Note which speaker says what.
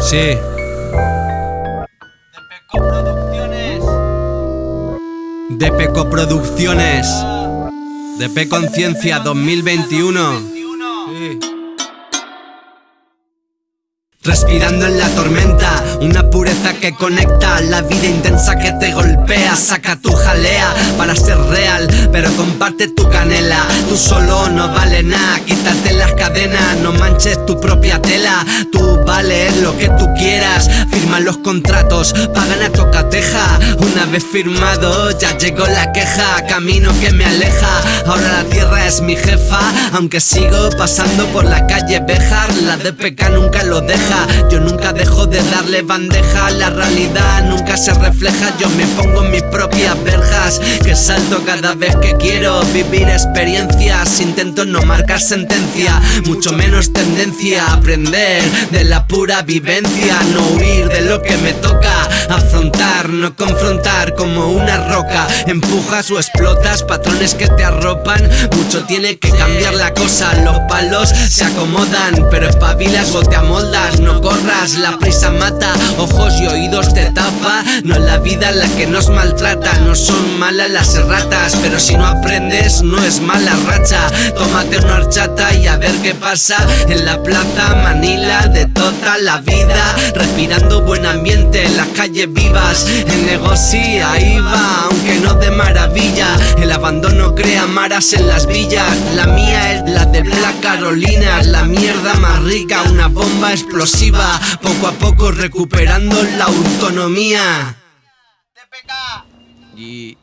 Speaker 1: Sí.
Speaker 2: Peco Producciones.
Speaker 1: De Peco Producciones. De P Conciencia 2021.
Speaker 2: 21.
Speaker 1: Sí. Respirando en la tormenta, una pureza que conecta La vida intensa que te golpea Saca tu jalea para ser real Pero comparte tu canela. Tú solo no vale nada Quítate las cadenas, no manches tu propia tela. Tú vales lo que tú quieras. Firma los contratos, pagan a tocateja. Una vez firmado ya llegó la queja. Camino que me aleja Ahora la tierra es mi jefa. Aunque sigo pasando por la calle Bejar La DPK nunca lo deja. Yo nunca dejo de darle bandeja La realidad nunca se refleja. Yo me pongo en mis propias verjas Que salto cada vez que quiero vivir experiencias. Intento no marcar sentencia Mucho menos tendencia. A aprender de la pura vivencia. No huir de lo que me toca. Afrontar, no confrontar como una roca. Empujas o explotas patrones que te arropan. Mucho tiene que cambiar la cosa. Los palos se acomodan Pero espabilas o te amoldas. No corras, la prisa mata, ojos y oídos te tapa. No es la vida la que nos maltrata, no son malas las ratas, pero si no aprendes no es mala racha. Tómate una horchata y a ver qué pasa en la plaza Manila de toda la vida. Respirando buen ambiente en las calles vivas, el negocio ahí va, aunque no de maravilla. El abandono crea maras en las villas, la mía es la de Black Carolina, la mierda más rica, una bomba explosiva poco a poco recuperando la autonomía.
Speaker 2: TPK.
Speaker 1: Y